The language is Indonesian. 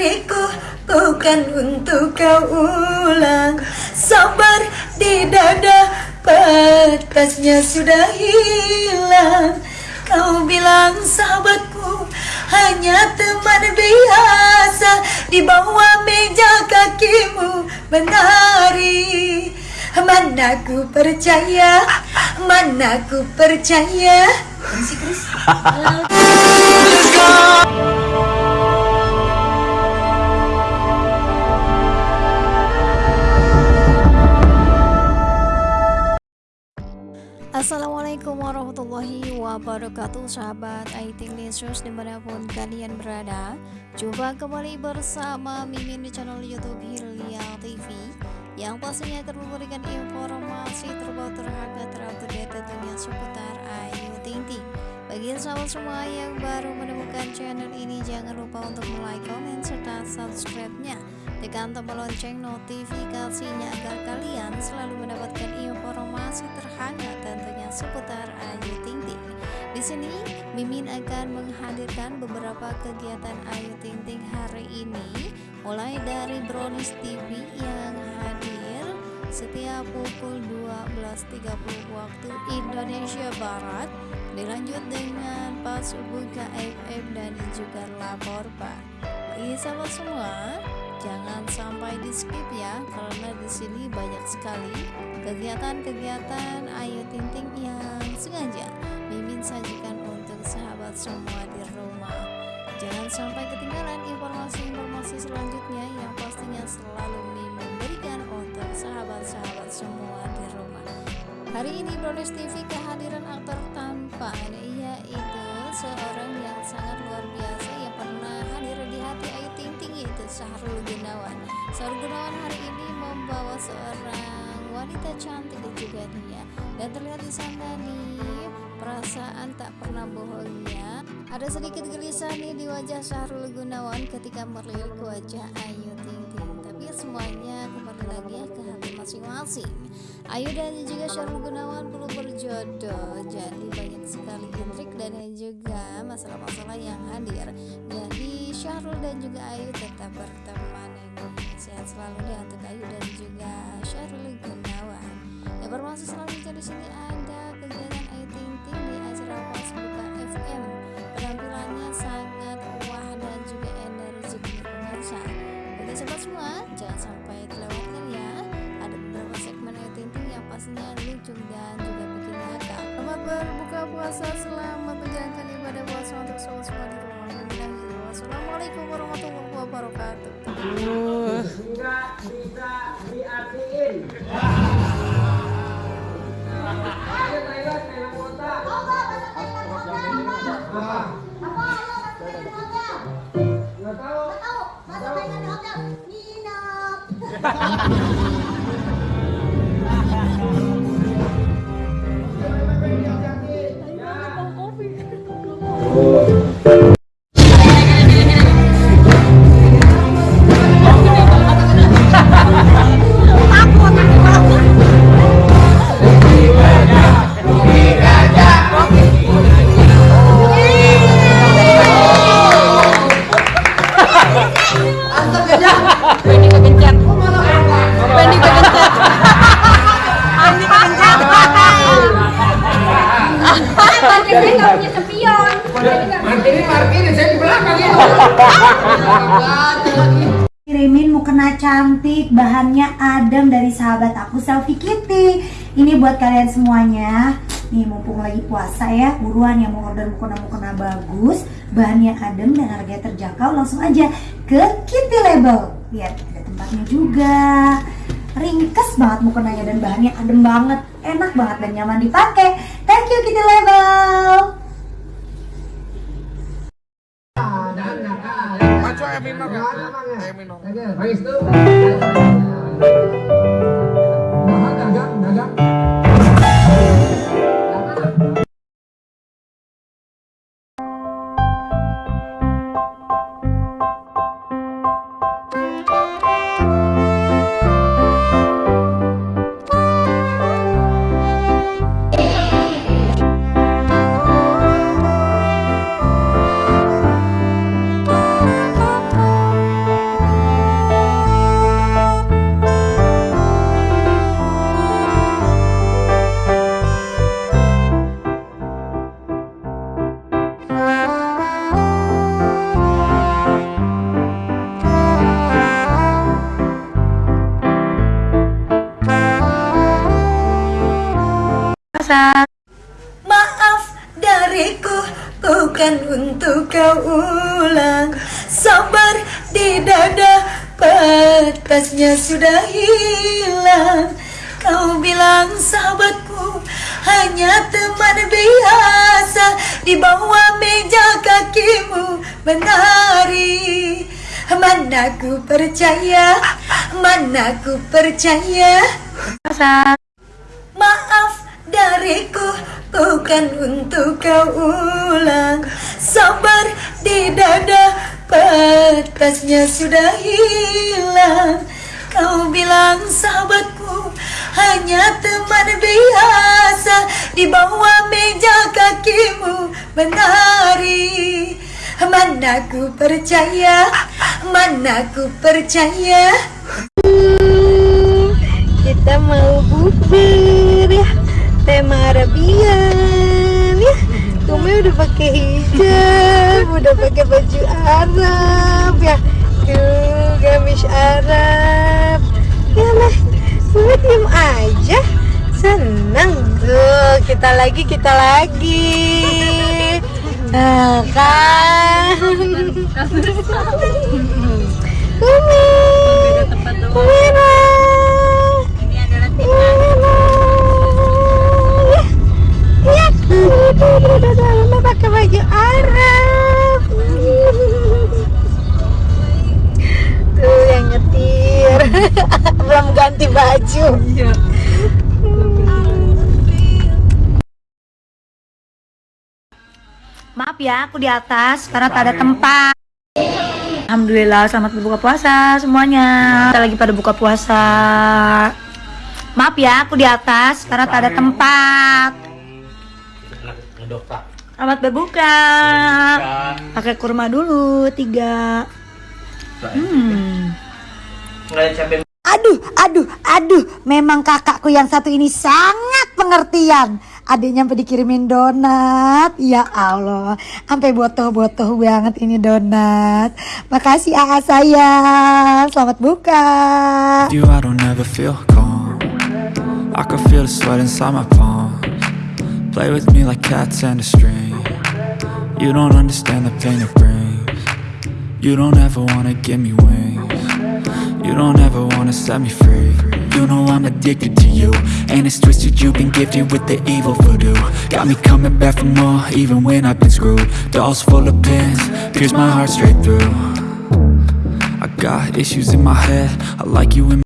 dariku bukan untuk kau ulang. Sabar di dada batasnya sudah hilang. Kau bilang sahabatku hanya teman biasa Di bawah meja kakimu menari. Mana ku percaya, mana ku percaya? Chris. Assalamualaikum warahmatullahi wabarakatuh Sahabat IT Lesus di mana pun kalian berada. Jumpa kembali bersama Mimin di channel Youtube Hilya TV Yang pastinya akan memberikan informasi terbaru terhangat terupdate tentunya seputar Ayu Ting Ting Bagi sahabat semua yang baru menemukan channel ini Jangan lupa untuk like, komen, serta subscribe-nya. Tekan tombol lonceng notifikasinya agar kalian selalu mendapatkan informasi terhangat tentunya seputar Ayu Ting Ting. Di sini Mimin akan menghadirkan beberapa kegiatan Ayu Ting Ting hari ini, mulai dari Brownies TV yang hadir setiap pukul 12.30 waktu Indonesia Barat dilanjut dengan pas buka FM dan juga lapor Pak. Bagi sahabat semua, jangan sampai di skip ya karena di sini banyak sekali kegiatan-kegiatan. Ayu Ting Ting yang sengaja Mimin sajikan untuk sahabat semua di rumah. Jangan sampai ketinggalan informasi-informasi selanjutnya yang pastinya selalu Mimin berikan untuk sahabat-sahabat semua di rumah. Hari ini Brownies TV kehadiran aktor tampan yaitu seorang yang sangat luar biasa. Yang pernah hadir di hati Ayu yaitu Sahrul Gunawan. Sahrul Gunawan hari ini membawa seorang wanita cantik dan juga dia dan terlihat di sana nih perasaan tak pernah bohongnya. Ada sedikit gelisah nih di wajah Sahrul Gunawan ketika melihat wajah Ayu Ting Ting. Tapi semuanya kembali lagi ya ke hati masing-masing. Ayu dan juga Syahrul Gunawan belum berjodoh. Jadi banyak sekali intrik dan juga masalah-masalah yang hadir. Jadi Syahrul dan juga Ayu tetap berteman sehat selalu deh untuk Ayu dan juga Syahrul Gunawan. Informasi selanjutnya di pastinya lucu dan juga bikin ngakak selamat berbuka puasa selamat menjalankan ibadah puasa untuk sobat semua di rumah Wassalamualaikum warahmatullahi wabarakatuh Enggak bisa diartiin. Ah. Martini, Martini, saya di belakang ya. Kirimin mukena cantik, bahannya adem dari sahabat aku Selfie Kitty. Ini buat kalian semuanya. Nih mumpung lagi puasa ya, buruan yang mau order mukena-mukena bagus, bahannya adem dan harganya terjangkau, langsung aja ke Kitty Label. Lihat ada tempatnya juga. Ringkes banget mukenanya dan bahannya adem banget, enak banget dan nyaman dipakai. Thank you Kitty Label. Minum. Oke, baik. Maaf dariku bukan untuk kau ulang. Sabar di dada batasnya sudah hilang. Kau bilang sahabatku hanya teman biasa Di bawah meja kakimu menari. Mana ku percaya, mana ku percaya bukan untuk kau ulang. Sabar di dada batasnya sudah hilang. Kau bilang sahabatku hanya teman biasa Di bawah meja kakimu menari. Mana ku percaya, mana ku percaya? Kita mau bukber tema Arabian ya. Kumi udah pakai hijab udah pakai baju Arab ya. Tuh gamis Arab. Ya lah gue diem aja. Senang tuh. Kita lagi kita lagi. Nah kan ganti baju. Maaf ya, aku di atas karena tak ada tempat. Alhamdulillah, selamat berbuka puasa semuanya. Kita lagi pada buka puasa. Maaf ya, aku di atas karena tak ada tempat. Selamat berbuka. Pakai kurma dulu tiga. Hmm. Aduh, aduh, aduh. Memang kakakku yang satu ini sangat pengertian. Adiknya sampai dikirimin donat. Ya Allah, sampai botoh-botoh banget ini donat. Makasih AA sayang. Selamat buka. you I don't ever feel calm I can feel the sweat inside my palms Play with me like cats and a string You don't understand the pain it brings You don't ever wanna give me wings You don't ever wanna set me free. You know I'm addicted to you. And it's twisted you've been gifted with the evil voodoo. Got me coming back for more even when I've been screwed. Dolls full of pins, pierce my heart straight through. I got issues in my head. I like you in